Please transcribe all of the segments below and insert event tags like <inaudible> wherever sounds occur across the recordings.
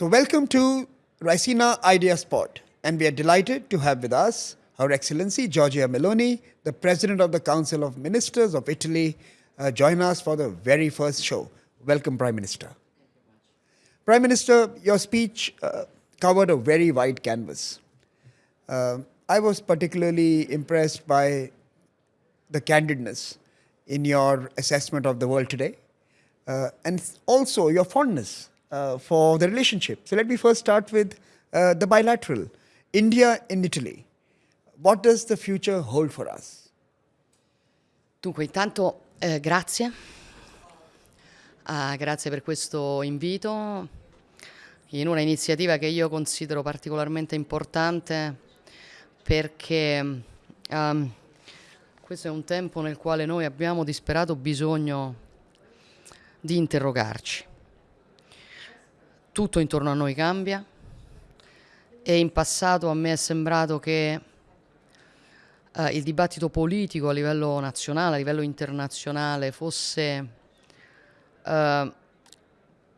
So, welcome to Ricina Idea Spot, and we are delighted to have with us Her Excellency Giorgia Meloni, the President of the Council of Ministers of Italy, uh, join us for the very first show. Welcome, Prime Minister. Prime Minister, your speech uh, covered a very wide canvas. Uh, I was particularly impressed by the candidness in your assessment of the world today, uh, and also your fondness for the relationship. So let me first start with uh, the bilateral. India in Italy. What does the future hold for us? Dunque, intanto eh, grazie. Ah, grazie per questo invito in una iniziativa che io considero particolarmente importante perché um, questo è un tempo nel quale noi abbiamo disperato bisogno di interrogarci. Tutto intorno a noi cambia e in passato a me è sembrato che eh, il dibattito politico a livello nazionale, a livello internazionale fosse eh,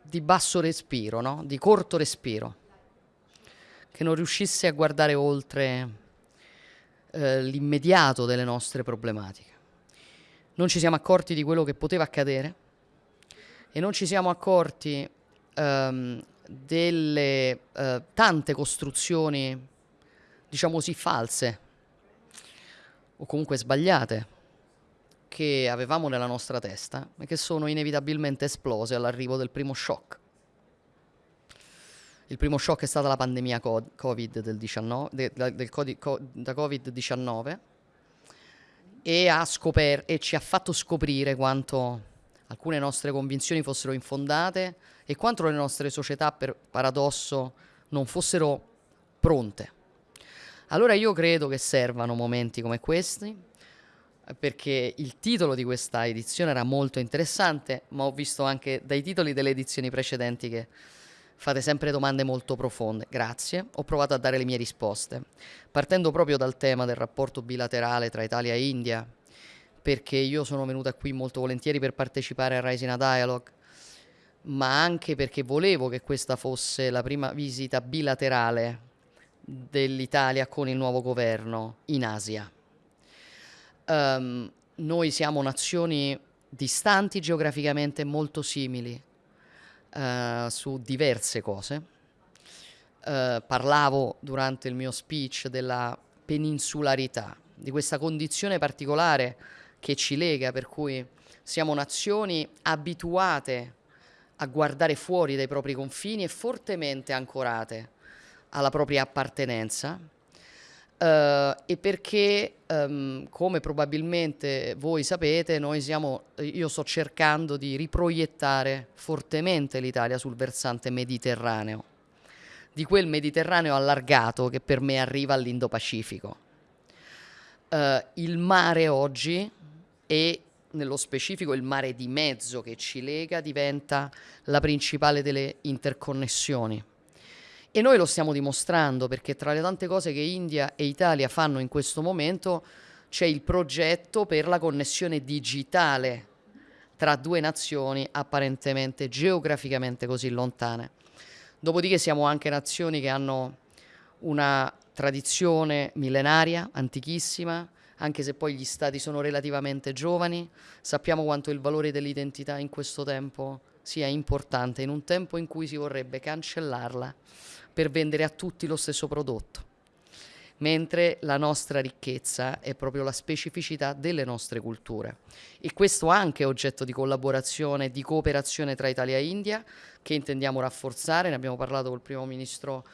di basso respiro, no? di corto respiro, che non riuscisse a guardare oltre eh, l'immediato delle nostre problematiche. Non ci siamo accorti di quello che poteva accadere e non ci siamo accorti ehm, delle eh, tante costruzioni, diciamo così, false o comunque sbagliate che avevamo nella nostra testa e che sono inevitabilmente esplose all'arrivo del primo shock. Il primo shock è stata la pandemia COVID del 19, de, del, da Covid-19 e, e ci ha fatto scoprire quanto alcune nostre convinzioni fossero infondate e quanto le nostre società, per paradosso, non fossero pronte allora io credo che servano momenti come questi, perché il titolo di questa edizione era molto interessante, ma ho visto anche dai titoli delle edizioni precedenti che fate sempre domande molto profonde. Grazie, ho provato a dare le mie risposte, partendo proprio dal tema del rapporto bilaterale tra Italia e India, perché io sono venuta qui molto volentieri per partecipare a Rising a Dialogue, ma anche perché volevo che questa fosse la prima visita bilaterale dell'Italia con il nuovo governo in Asia. Um, noi siamo nazioni distanti geograficamente molto simili uh, su diverse cose. Uh, parlavo durante il mio speech della peninsularità, di questa condizione particolare che ci lega, per cui siamo nazioni abituate a guardare fuori dai propri confini e fortemente ancorate alla propria appartenenza uh, e perché, um, come probabilmente voi sapete, siamo, io sto cercando di riproiettare fortemente l'Italia sul versante mediterraneo, di quel Mediterraneo allargato che per me arriva all'Indo-Pacifico. Uh, il mare oggi e nello specifico il mare di mezzo che ci lega diventa la principale delle interconnessioni e noi lo stiamo dimostrando perché tra le tante cose che India e Italia fanno in questo momento c'è il progetto per la connessione digitale tra due nazioni apparentemente geograficamente così lontane. Dopodiché siamo anche nazioni che hanno una tradizione millenaria, antichissima, anche se poi gli stati sono relativamente giovani, sappiamo quanto il valore dell'identità in questo tempo sia importante, in un tempo in cui si vorrebbe cancellarla per vendere a tutti lo stesso prodotto, mentre la nostra ricchezza è proprio la specificità delle nostre culture. E questo anche è oggetto di collaborazione, di cooperazione tra Italia e India, che intendiamo rafforzare, ne abbiamo parlato col primo ministro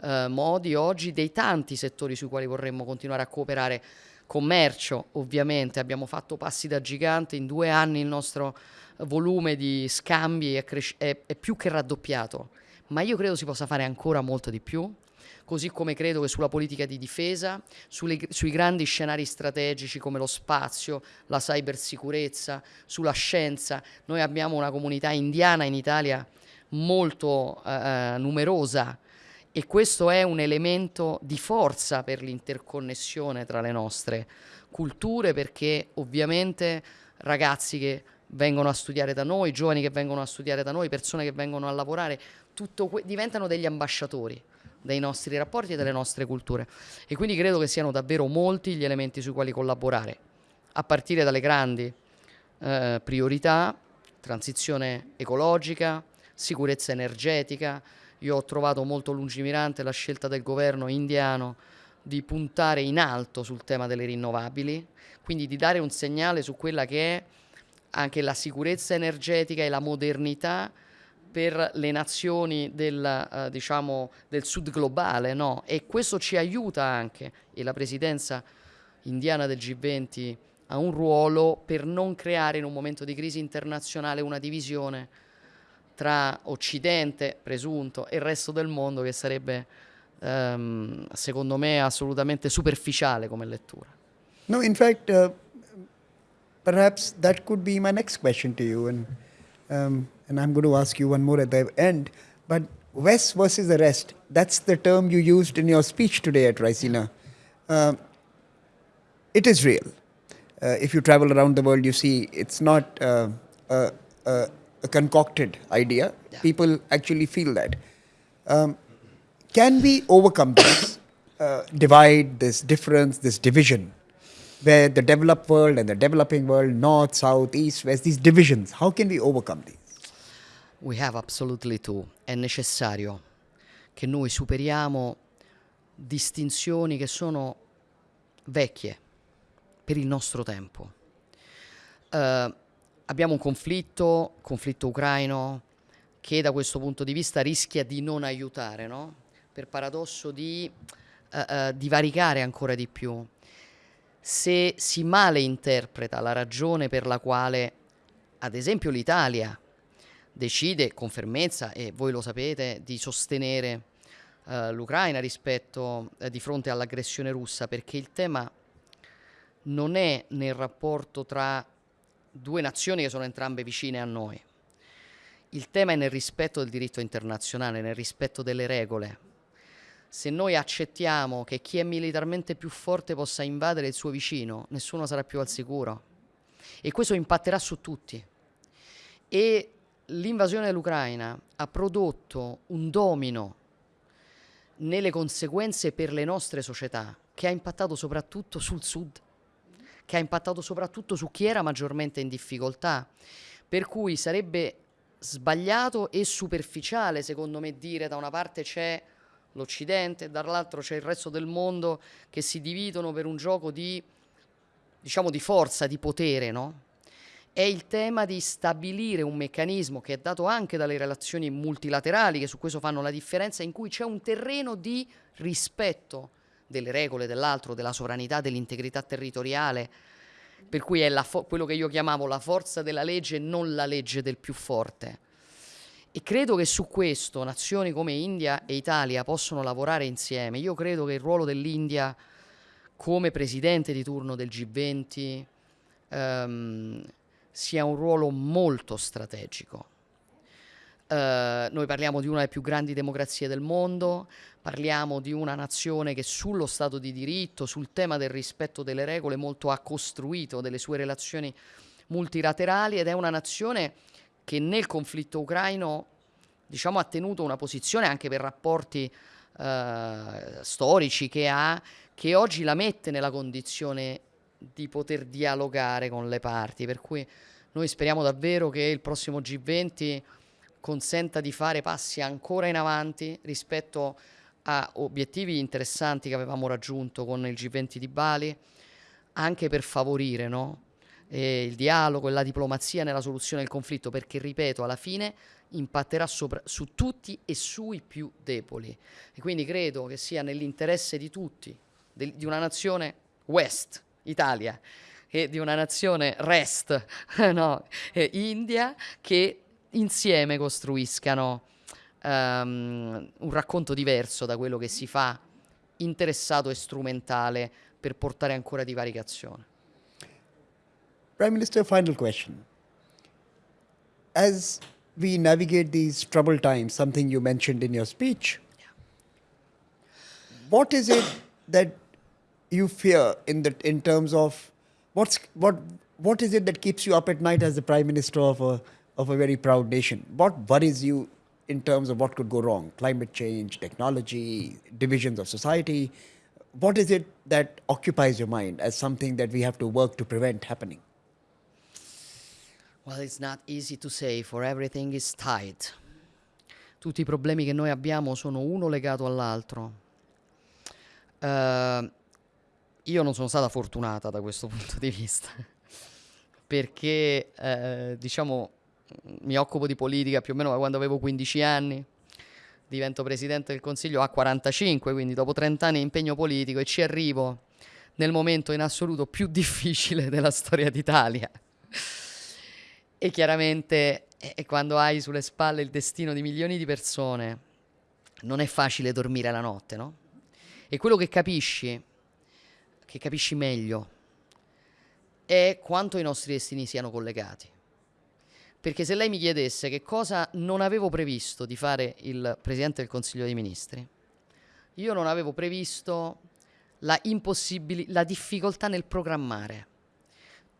eh, Modi oggi, dei tanti settori sui quali vorremmo continuare a cooperare commercio ovviamente abbiamo fatto passi da gigante. In due anni il nostro volume di scambi è, è, è più che raddoppiato ma io credo si possa fare ancora molto di più, così come credo che sulla politica di difesa, sulle, sui grandi scenari strategici come lo spazio, la cybersicurezza, sulla scienza, noi abbiamo una comunità indiana in Italia molto eh, numerosa e questo è un elemento di forza per l'interconnessione tra le nostre culture perché ovviamente ragazzi che vengono a studiare da noi, giovani che vengono a studiare da noi, persone che vengono a lavorare, diventano degli ambasciatori dei nostri rapporti e delle nostre culture. E quindi credo che siano davvero molti gli elementi sui quali collaborare, a partire dalle grandi eh, priorità, transizione ecologica, sicurezza energetica. Io ho trovato molto lungimirante la scelta del governo indiano di puntare in alto sul tema delle rinnovabili, quindi di dare un segnale su quella che è anche la sicurezza energetica e la modernità per le nazioni del, eh, diciamo, del sud globale, no? E questo ci aiuta anche, e la presidenza indiana del G20 ha un ruolo per non creare in un momento di crisi internazionale una divisione tra Occidente, presunto, e il resto del mondo che sarebbe, ehm, secondo me, assolutamente superficiale come lettura. No, in fact, uh, perhaps that could be my next question to you, and um, and I'm going to ask you one more at the end. But West versus the rest, that's the term you used in your speech today at Raisina. Uh, it is real. Uh, if you travel around the world, you see it's not uh, a, a, concocted idea. Yeah. People actually feel that. Um, can we overcome this uh, divide, this difference, this division, where the developed world and the developing world, north, south, east, west, these divisions, how can we overcome these? We have absolutely to. È necessario che noi superiamo distinzioni che sono vecchie per il nostro tempo. Eh, abbiamo un conflitto, conflitto ucraino, che da questo punto di vista rischia di non aiutare, no? per paradosso di eh, eh, divaricare ancora di più. Se si male interpreta la ragione per la quale, ad esempio, l'Italia decide con fermezza, e voi lo sapete, di sostenere eh, l'Ucraina rispetto eh, di fronte all'aggressione russa, perché il tema non è nel rapporto tra due nazioni che sono entrambe vicine a noi. Il tema è nel rispetto del diritto internazionale, nel rispetto delle regole. Se noi accettiamo che chi è militarmente più forte possa invadere il suo vicino, nessuno sarà più al sicuro. E questo impatterà su tutti. E l'invasione dell'Ucraina ha prodotto un domino nelle conseguenze per le nostre società che ha impattato soprattutto sul sud, che ha impattato soprattutto su chi era maggiormente in difficoltà, per cui sarebbe sbagliato e superficiale secondo me dire da una parte c'è l'Occidente, dall'altro c'è il resto del mondo che si dividono per un gioco di, diciamo, di forza, di potere, no? È il tema di stabilire un meccanismo che è dato anche dalle relazioni multilaterali, che su questo fanno la differenza, in cui c'è un terreno di rispetto delle regole dell'altro, della sovranità, dell'integrità territoriale, per cui è quello che io chiamavo la forza della legge e non la legge del più forte. E credo che su questo nazioni come India e Italia possono lavorare insieme. Io credo che il ruolo dell'India come presidente di turno del G20 ehm, sia un ruolo molto strategico. Uh, noi parliamo di una delle più grandi democrazie del mondo, parliamo di una nazione che sullo Stato di diritto, sul tema del rispetto delle regole, molto ha costruito delle sue relazioni multilaterali ed è una nazione che nel conflitto ucraino diciamo, ha tenuto una posizione anche per rapporti uh, storici che ha, che oggi la mette nella condizione di poter dialogare con le parti, per cui noi speriamo davvero che il prossimo G20 consenta di fare passi ancora in avanti rispetto a obiettivi interessanti che avevamo raggiunto con il G20 di Bali, anche per favorire no? il dialogo e la diplomazia nella soluzione del conflitto, perché, ripeto, alla fine impatterà sopra, su tutti e sui più deboli. E quindi credo che sia nell'interesse di tutti, de, di una nazione West, Italia, e di una nazione Rest, <laughs> no, India, che insieme costruiscano um, un racconto diverso da quello che si fa interessato e strumentale per portare ancora divaricazione. Prime Minister, final question. As we navigate these troubled times, something you mentioned in your speech, Yeah. what is it that you fear in the in terms of what's what what is it that keeps you up at night as the prime minister of a of a very proud nation? What worries you in terms of what could go wrong climate change, technology, divisions of society. What is it that occupies your mind as something that we have to work to prevent happening? Well, it's not easy to say, for everything is tied. Tutti i problemi che noi abbiamo sono uno legato all'altro. Eh, io non sono stata fortunata da questo <laughs> punto di vista, perché eh, diciamo mi occupo di politica più o meno da quando avevo 15 anni, divento presidente del Consiglio a 45, quindi dopo 30 anni di impegno politico e ci arrivo nel momento in assoluto più <laughs> difficile della storia d'Italia. E chiaramente è quando hai sulle spalle il destino di milioni di persone, non è facile dormire la notte, no? E quello che capisci, che capisci meglio, è quanto i nostri destini siano collegati. Perché se lei mi chiedesse che cosa non avevo previsto di fare il Presidente del Consiglio dei Ministri, io non avevo previsto la, la difficoltà nel programmare.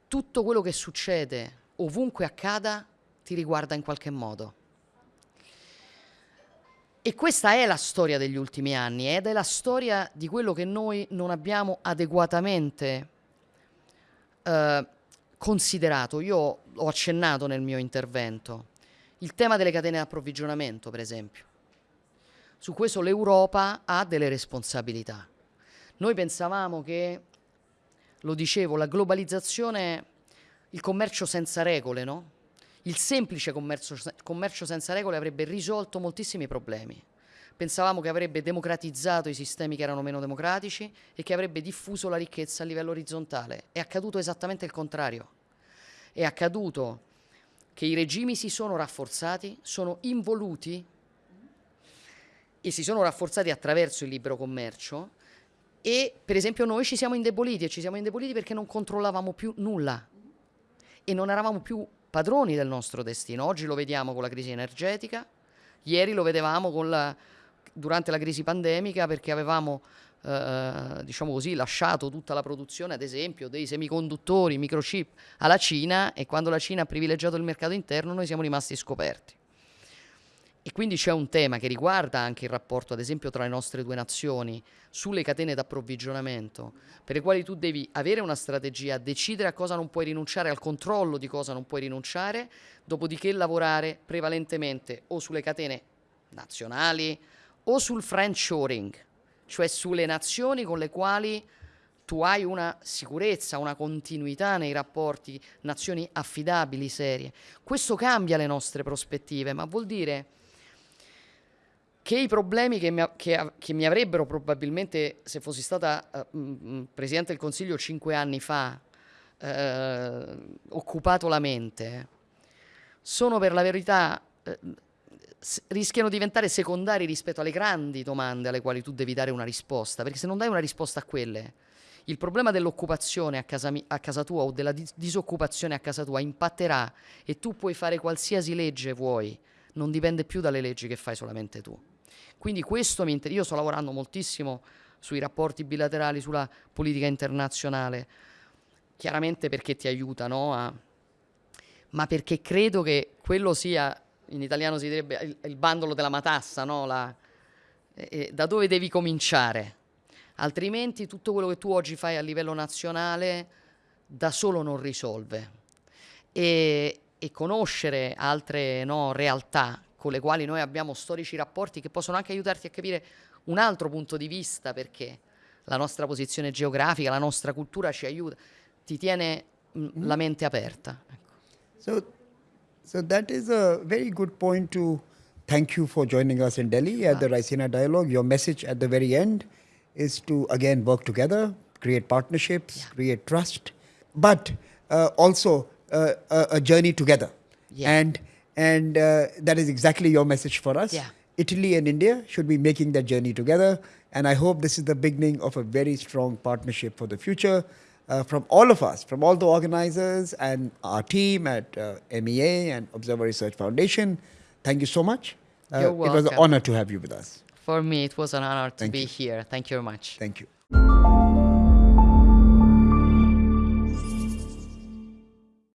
Tutto quello che succede, ovunque accada, ti riguarda in qualche modo. E questa è la storia degli ultimi anni ed è la storia di quello che noi non abbiamo adeguatamente eh, considerato. Io ho accennato nel mio intervento il tema delle catene di approvvigionamento, per esempio. Su questo l'Europa ha delle responsabilità. Noi pensavamo che, lo dicevo, la globalizzazione, il commercio senza regole, no? Il semplice commercio, commercio senza regole avrebbe risolto moltissimi problemi. Pensavamo che avrebbe democratizzato i sistemi che erano meno democratici e che avrebbe diffuso la ricchezza a livello orizzontale. È accaduto esattamente il contrario. È accaduto che i regimi si sono rafforzati, sono involuti e si sono rafforzati attraverso il libero commercio e per esempio noi ci siamo indeboliti e ci siamo indeboliti perché non controllavamo più nulla e non eravamo più padroni del nostro destino. Oggi lo vediamo con la crisi energetica, ieri lo vedevamo la, durante la crisi pandemica perché avevamo eh, diciamo così, lasciato tutta la produzione, ad esempio, dei semiconduttori, microchip alla Cina e quando la Cina ha privilegiato il mercato interno noi siamo rimasti scoperti. E quindi c'è un tema che riguarda anche il rapporto, ad esempio, tra le nostre due nazioni sulle catene d'approvvigionamento, per le quali tu devi avere una strategia, decidere a cosa non puoi rinunciare, al controllo di cosa non puoi rinunciare, dopodiché lavorare prevalentemente o sulle catene nazionali o sul friendshoring, cioè sulle nazioni con le quali tu hai una sicurezza, una continuità nei rapporti, nazioni affidabili, serie. Questo cambia le nostre prospettive, ma vuol dire che i problemi che mi, che, che mi avrebbero probabilmente, se fossi stata uh, Presidente del Consiglio cinque anni fa, uh, occupato la mente, sono per la verità, uh, rischiano di diventare secondari rispetto alle grandi domande alle quali tu devi dare una risposta, perché se non dai una risposta a quelle, il problema dell'occupazione a, a casa, tua o della dis disoccupazione a casa tua impatterà e tu puoi fare qualsiasi legge vuoi, non dipende più dalle leggi che fai solamente tu. Quindi questo mi interessa. Io sto lavorando moltissimo sui rapporti bilaterali, sulla politica internazionale, chiaramente perché ti aiuta, no? A... ma perché credo che quello sia, in italiano si direbbe il, il bandolo della matassa, no? La, eh, da dove devi cominciare. Altrimenti tutto quello che tu oggi fai a livello nazionale da solo non risolve. E, e conoscere altre no, realtà con le quali noi abbiamo storici rapporti che possono anche aiutarti a capire un altro punto di vista perché la nostra posizione geografica, la nostra cultura ci aiuta, ti tiene mm, mm. la mente aperta. Ecco. So, so that is a very good point to thank you for joining us in Delhi at the Raisina Dialogue. Your message at the very end is to again work together, create partnerships, yeah. create trust, but uh, also uh, a, a, journey together. Yeah. And and uh, that is exactly your message for us. Yeah. Italy and India should be making that journey together. And I hope this is the beginning of a very strong partnership for the future uh, from all of us, from all the organizers and our team at uh, MEA and Observer Research Foundation. Thank you so much. Uh, You're welcome. It was an honor to have you with us. For me, it was an honor to Thank be you. here. Thank you very much. Thank you.